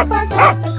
Ah, ah.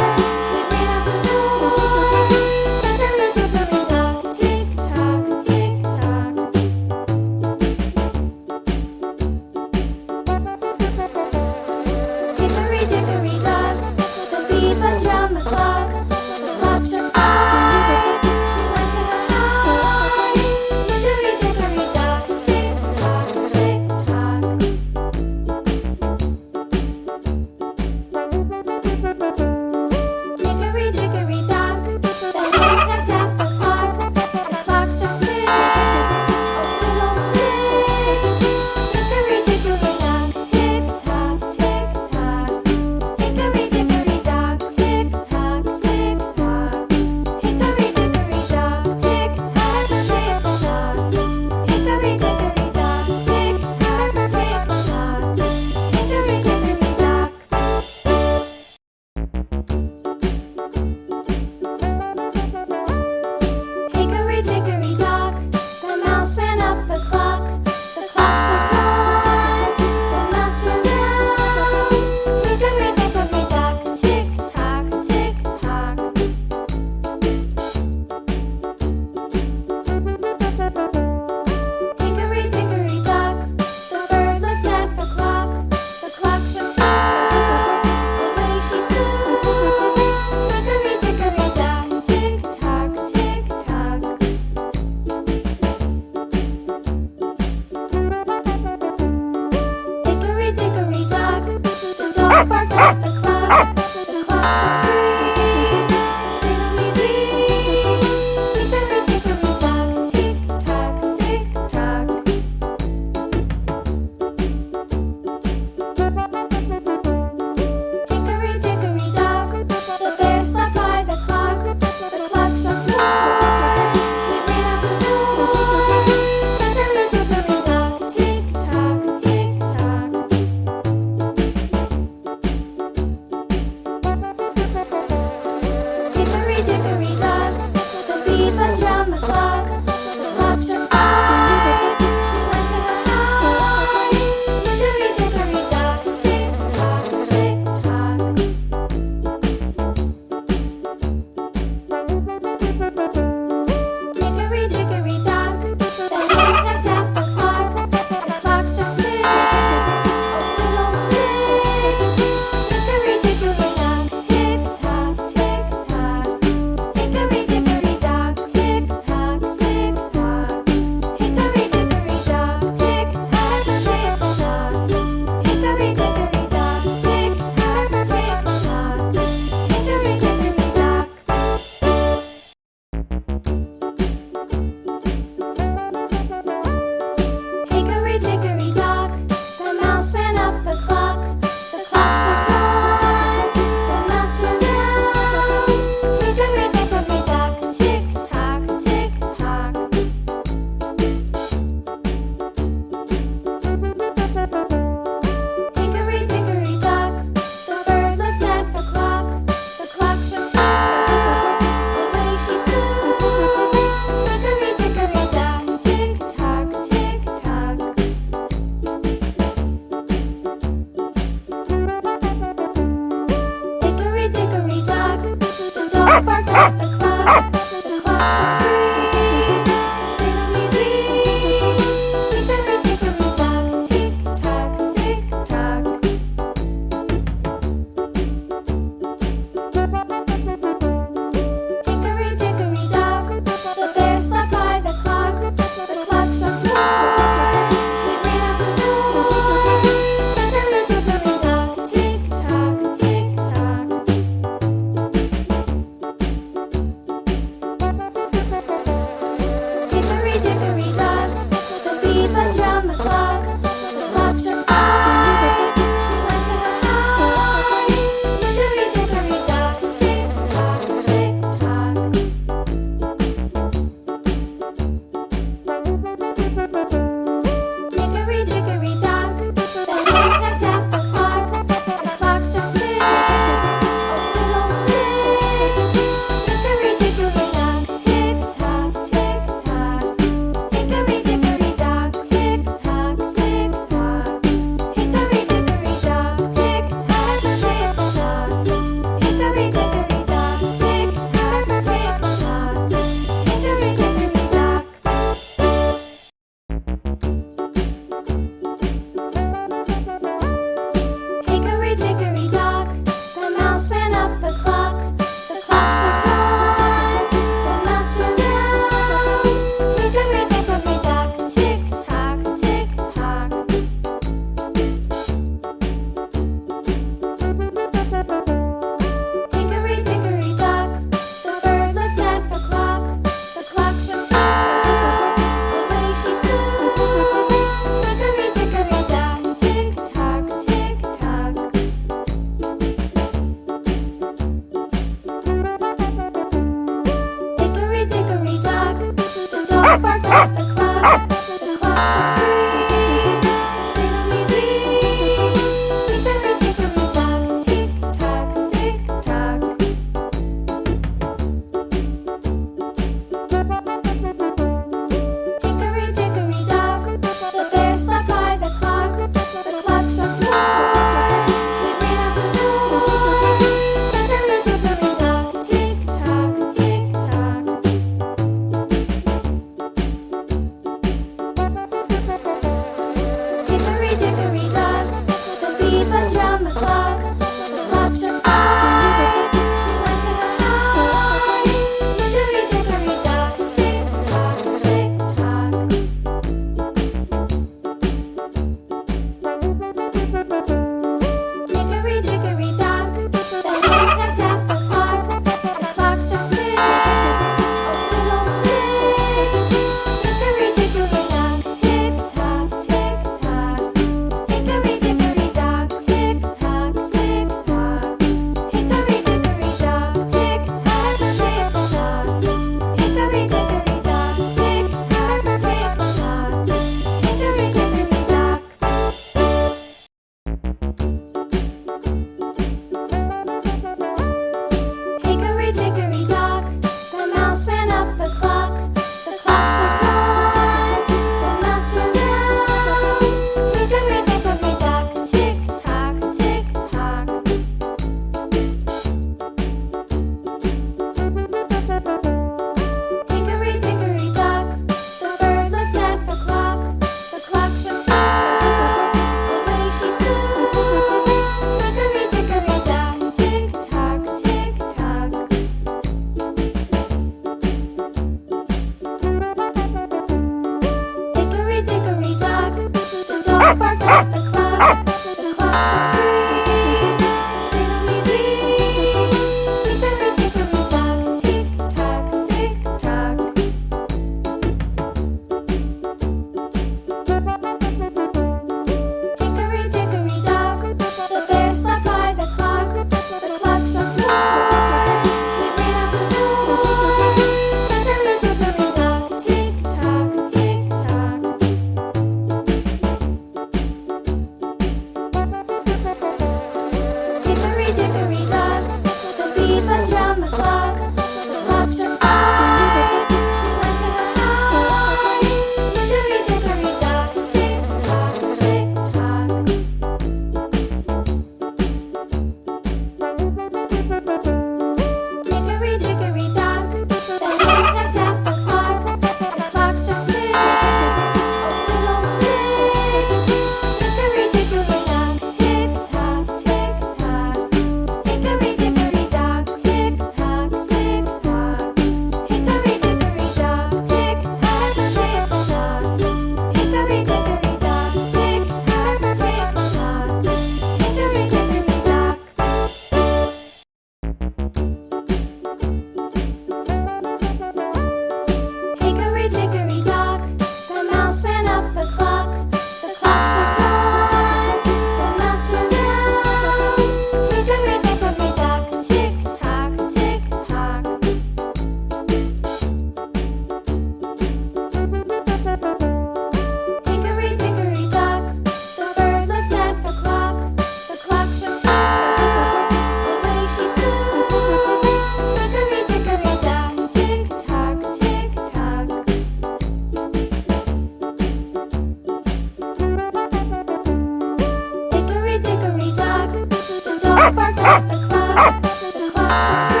Música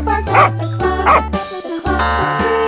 bark, bark, bark, the clock, the clock, the clock.